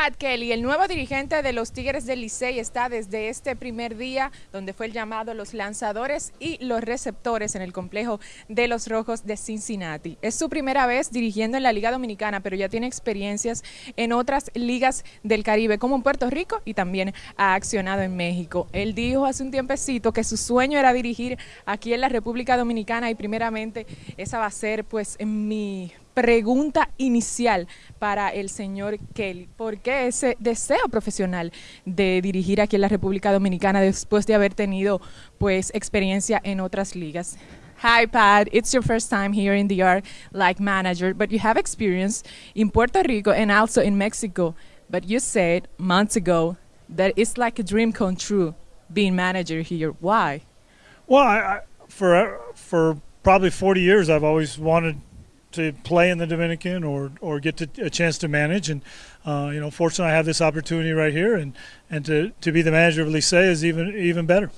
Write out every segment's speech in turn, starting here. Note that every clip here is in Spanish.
Pat Kelly, el nuevo dirigente de los Tigres del Licey, está desde este primer día, donde fue el llamado los lanzadores y los receptores en el complejo de los Rojos de Cincinnati. Es su primera vez dirigiendo en la Liga Dominicana, pero ya tiene experiencias en otras ligas del Caribe, como en Puerto Rico, y también ha accionado en México. Él dijo hace un tiempecito que su sueño era dirigir aquí en la República Dominicana y primeramente esa va a ser pues mi pregunta inicial para el señor Kelly. ¿Por qué ese deseo profesional de dirigir aquí en la República Dominicana después de haber tenido pues experiencia en otras ligas? Hi, Pat. It's your first time here in the art like manager, but you have experience in Puerto Rico and also in Mexico. But you said months ago that it's like a dream come true being manager here. Why? Well, I, I, for for probably 40 years, I've always wanted to play in the Dominican or or get to, a chance to manage. And uh, you know, fortunately, I have this opportunity right here, and and to, to be the manager of Licey is even even better.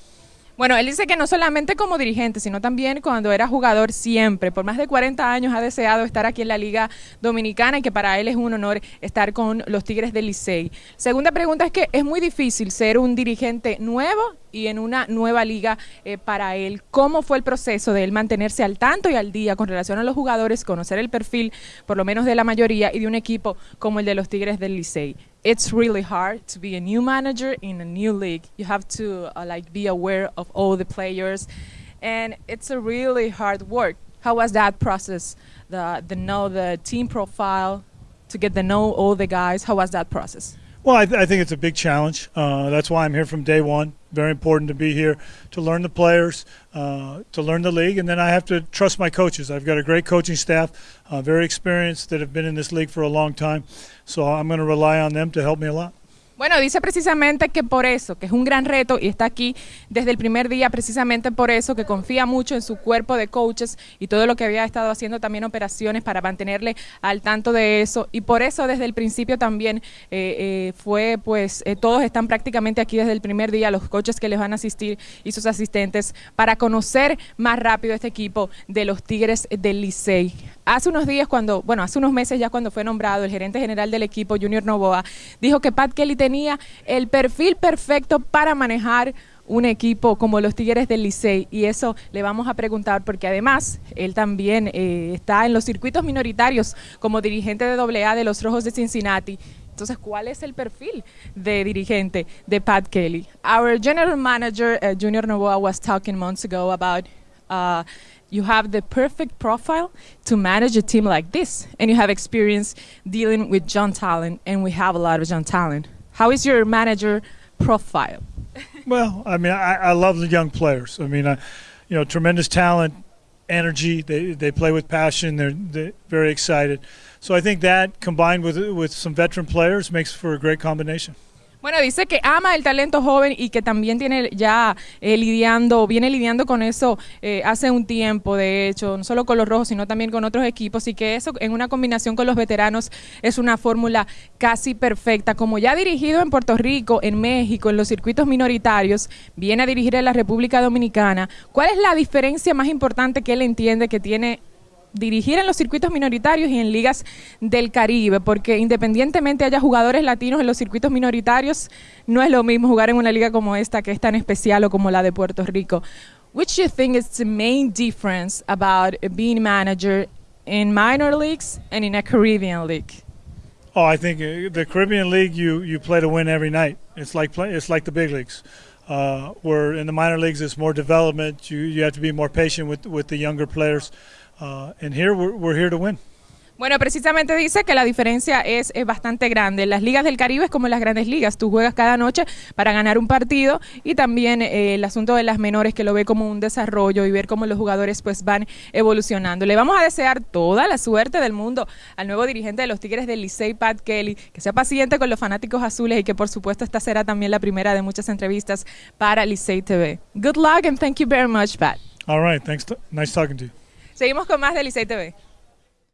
Bueno, él dice que no solamente como dirigente, sino también cuando era jugador siempre, por más de 40 años ha deseado estar aquí en la Liga Dominicana y que para él es un honor estar con los Tigres del Licey. Segunda pregunta es que es muy difícil ser un dirigente nuevo y en una nueva liga eh, para él. ¿Cómo fue el proceso de él mantenerse al tanto y al día con relación a los jugadores, conocer el perfil, por lo menos de la mayoría, y de un equipo como el de los Tigres del Licey? It's really hard to be a new manager in a new league. You have to uh, like be aware of all the players, and it's a really hard work. How was that process? The the know the team profile, to get to know all the guys. How was that process? Well, I, th- I, think it's a big challenge. Uh, that's why I'm here from day one. Very important to be here to learn the players, uh, to learn the league, and then I have to trust my coaches. I've got a great coaching staff, uh, very experienced, that have been in this league for a long time. So I'm going to rely on them to help me a lot. Bueno, dice precisamente que por eso, que es un gran reto y está aquí desde el primer día, precisamente por eso, que confía mucho en su cuerpo de coaches y todo lo que había estado haciendo también operaciones para mantenerle al tanto de eso. Y por eso desde el principio también eh, eh, fue, pues, eh, todos están prácticamente aquí desde el primer día, los coaches que les van a asistir y sus asistentes, para conocer más rápido este equipo de los Tigres del Licey. Hace unos días, cuando, bueno, hace unos meses ya cuando fue nombrado el gerente general del equipo, Junior Novoa, dijo que Pat Kelly tenía el perfil perfecto para manejar un equipo como los Tigres del Licey y eso le vamos a preguntar porque además él también eh, está en los circuitos minoritarios como dirigente de AA de los Rojos de Cincinnati. Entonces, ¿cuál es el perfil de dirigente de Pat Kelly? Our general manager, uh, Junior Novoa, was talking months ago about uh, you have the perfect profile to manage a team like this, and you have experience dealing with John Talent, and we have a lot of John Talent. How is your manager profile? well, I mean, I, I love the young players. I mean, I, you know, tremendous talent, energy. They they play with passion. They're, they're very excited. So I think that combined with with some veteran players makes for a great combination. Bueno, dice que ama el talento joven y que también tiene ya eh, lidiando, viene lidiando con eso eh, hace un tiempo, de hecho, no solo con los rojos, sino también con otros equipos, y que eso en una combinación con los veteranos es una fórmula casi perfecta. Como ya ha dirigido en Puerto Rico, en México, en los circuitos minoritarios, viene a dirigir en la República Dominicana. ¿Cuál es la diferencia más importante que él entiende que tiene dirigir en los circuitos minoritarios y en ligas del Caribe, porque independientemente haya jugadores latinos en los circuitos minoritarios, no es lo mismo jugar en una liga como esta, que es tan especial o como la de Puerto Rico. Which you think is the main difference about being manager in minor leagues and in a Caribbean league? Oh, I think uh, the Caribbean League you you play to win every night. It's like play, it's like the big leagues. Uh, where in the minor leagues it's more development. You you have to be more patient with with the younger players. Uh, and here we're, we're here to win. Bueno, precisamente dice que la diferencia es, bastante grande. Las ligas del Caribe es como en las grandes ligas. Tú juegas cada noche para ganar un partido y también eh, el asunto de las menores que lo ve como un desarrollo y ver cómo los jugadores pues van evolucionando. Le vamos a desear toda la suerte del mundo al nuevo dirigente de los Tigres del Licey, Pat Kelly, que sea paciente con los fanáticos azules y que por supuesto esta será también la primera de muchas entrevistas para Licey TV. Good luck and thank you very much, Pat. All right, thanks. nice talking to you. Seguimos con más de Licey TV.